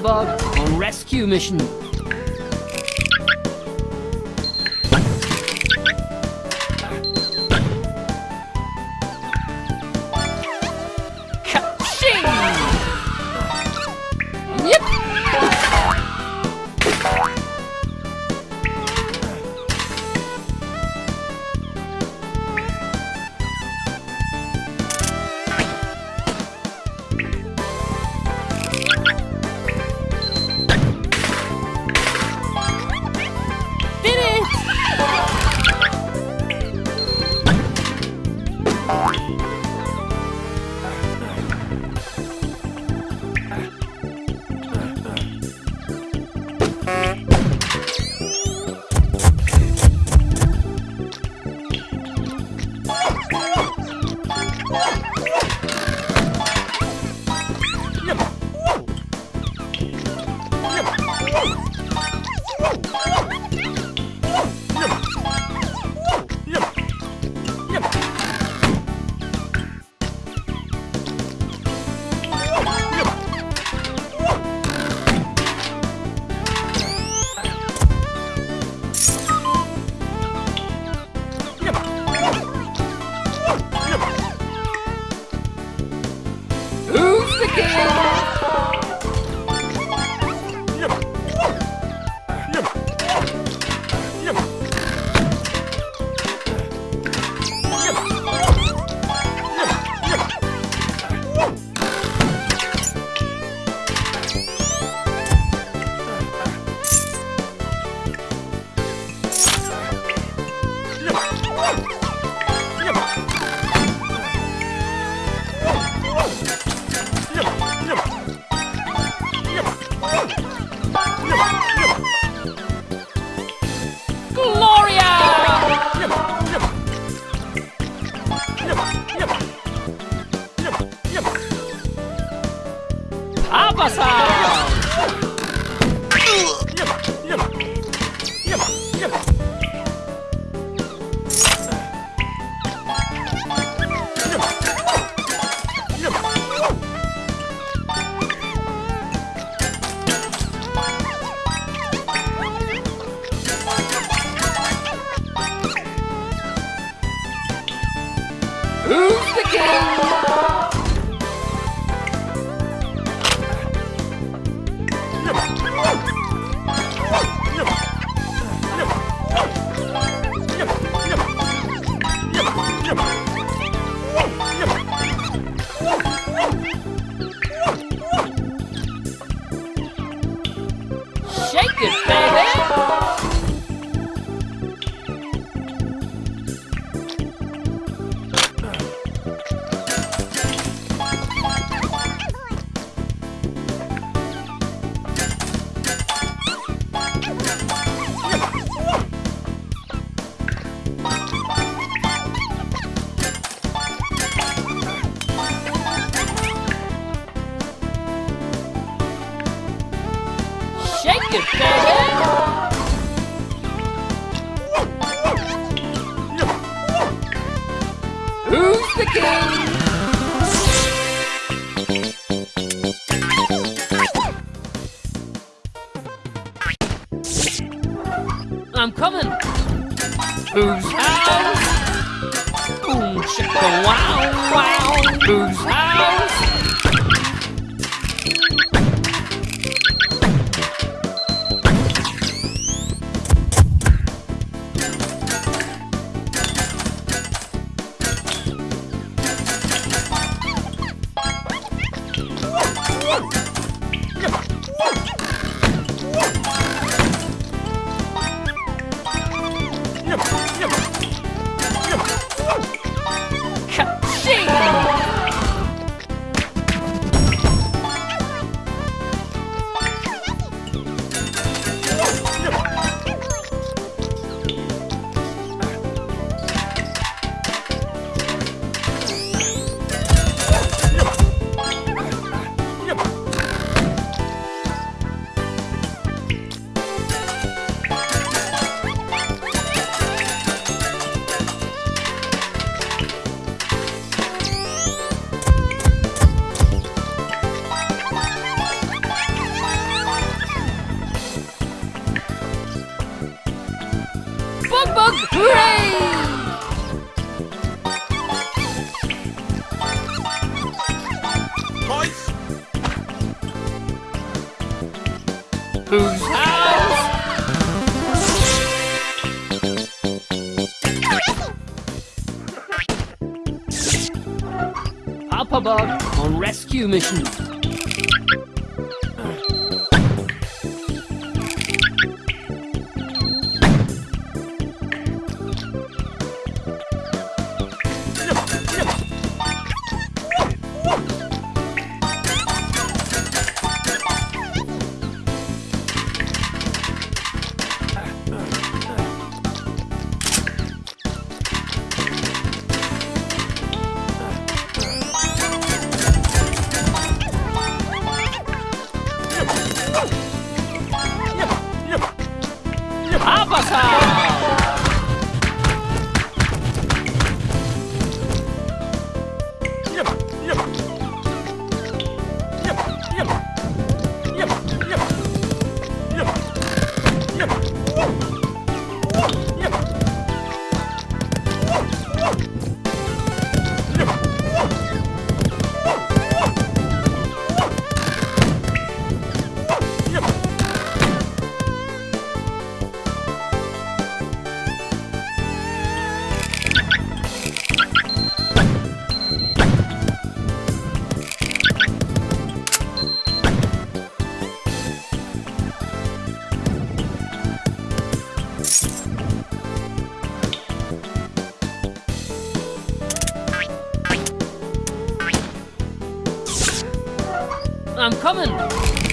Bug on rescue mission. It, baby! Who's the king? I'm coming. Whose house? Boom, chicka, wow, wow. Whose Whose house? Bug on rescue mission. Oh!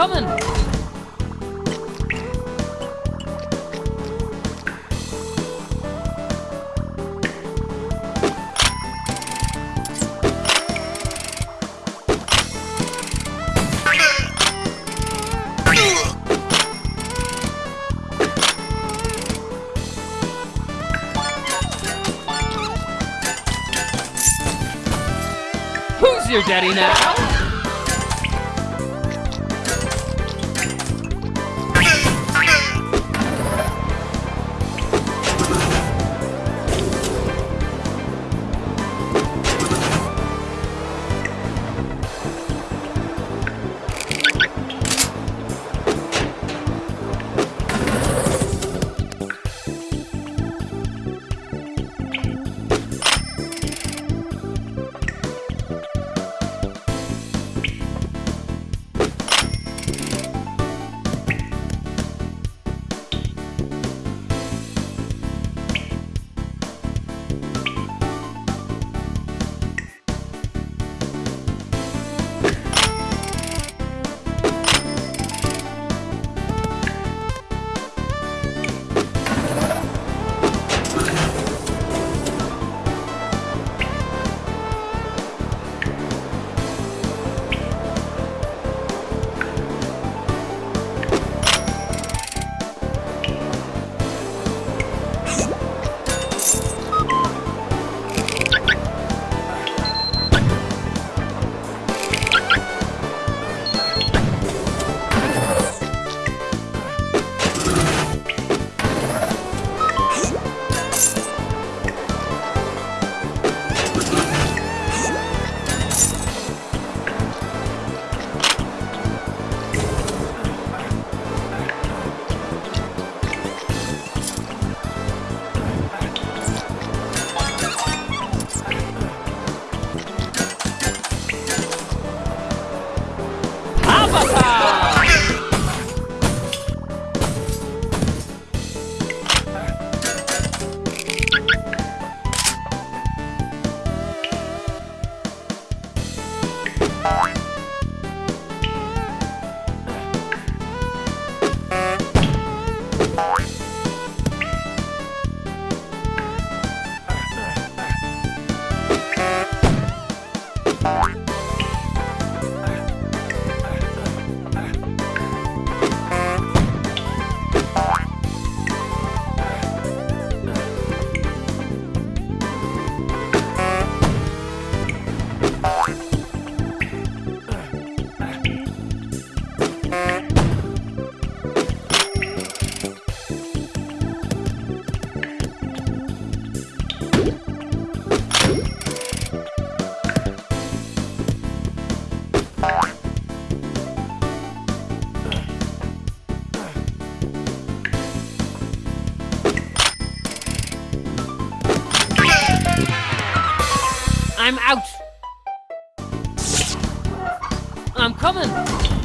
Coming! Who's your daddy now? I'm coming.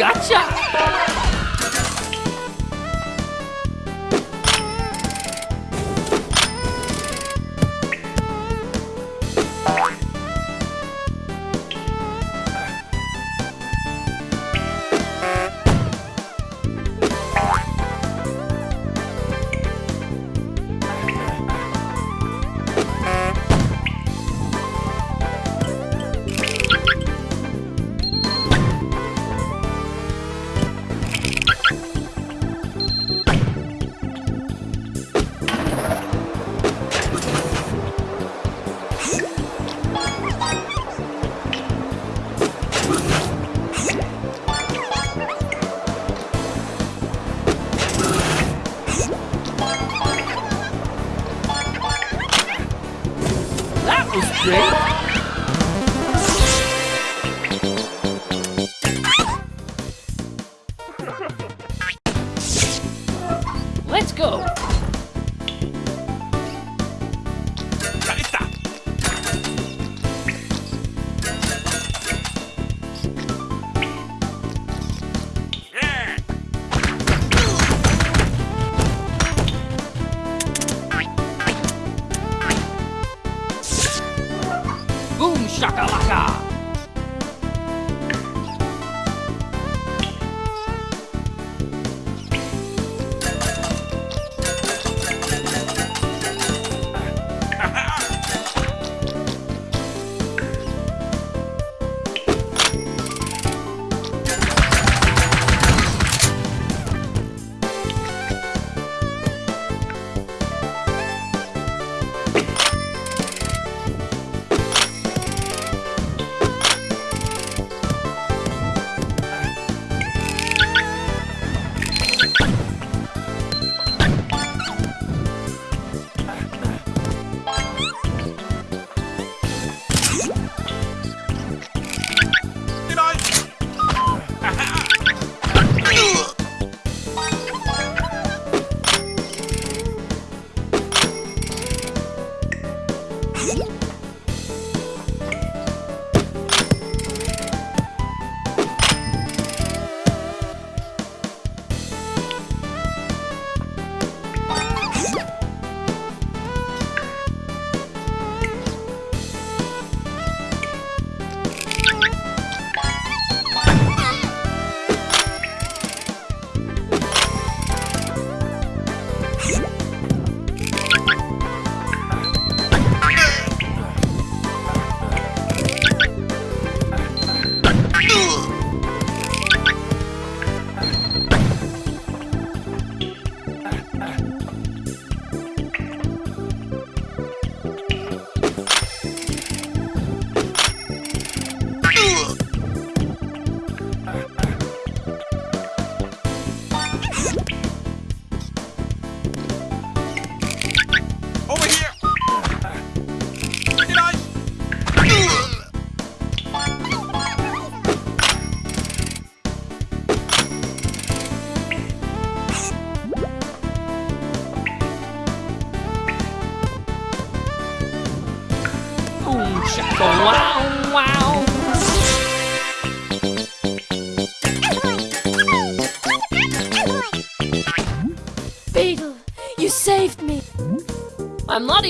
Gotcha!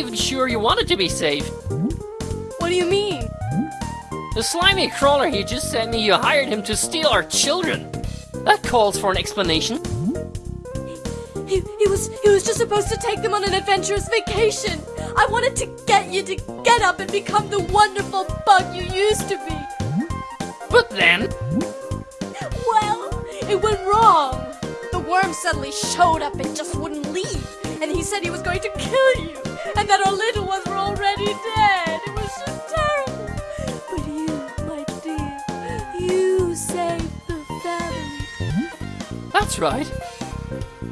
Even sure you wanted to be saved. What do you mean? The slimy crawler he just sent me, you hired him to steal our children. That calls for an explanation. He, he was he was just supposed to take them on an adventurous vacation. I wanted to get you to get up and become the wonderful bug you used to be. But then, Well, it went wrong. The worm suddenly showed up and just wouldn't leave. And he said he was going to kill you. And that our little ones were already dead. It was just terrible. But you, my dear, you saved the family. that's right.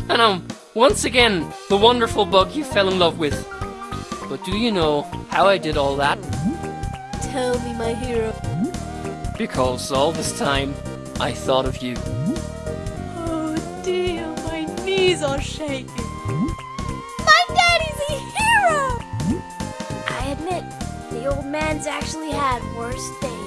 And I'm once again the wonderful bug you fell in love with. But do you know how I did all that? Tell me, my hero. Because all this time, I thought of you. Oh dear, my knees are shaking. Old man's actually had worse days.